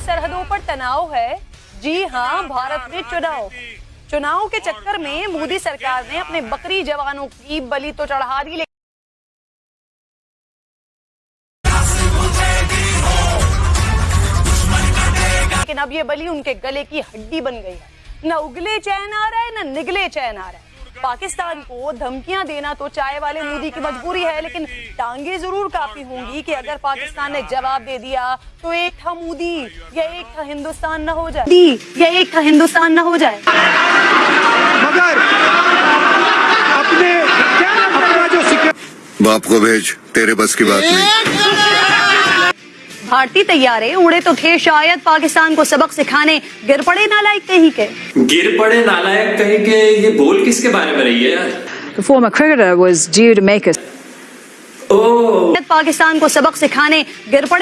सरहदों पर तनाव है? जी हाँ भारत में चुनाव। चुनाव के चक्कर में मोदी सरकार ने अपने बकरी जवानों की बलि तो चढ़ा दी लेकिन अब ये बलि उनके गले की हड्डी बन गई है। न उगले चैन आ रहा है न निगले चैन आ रहा। है पाकिस्तान को धमकियाँ देना तो चाय वाले मोदी की मजबूरी है लेकिन टांगे ज़रूर काफ़ी होंगी कि अगर पाकिस्तान ने जवाब दे दिया तो एक था मोदी या एक था हिंदुस्तान न हो जाए। या एक था हिंदुस्तान न हो जाए। मगर अपने अपना जो बाप को भेज तेरे बस की बात नहीं। भारतीय तैयारे उड़े तो थे शायद पाकिस्तान को सबक सिखाने। गिर पड़े नालायक कहीं के। गिर पड़े नालायक कहीं के ये बोल किसके बारे में रही है यार? The former cricketer was due to make a ओ। पाकिस्तान को सबक सिखाने गिर पड़े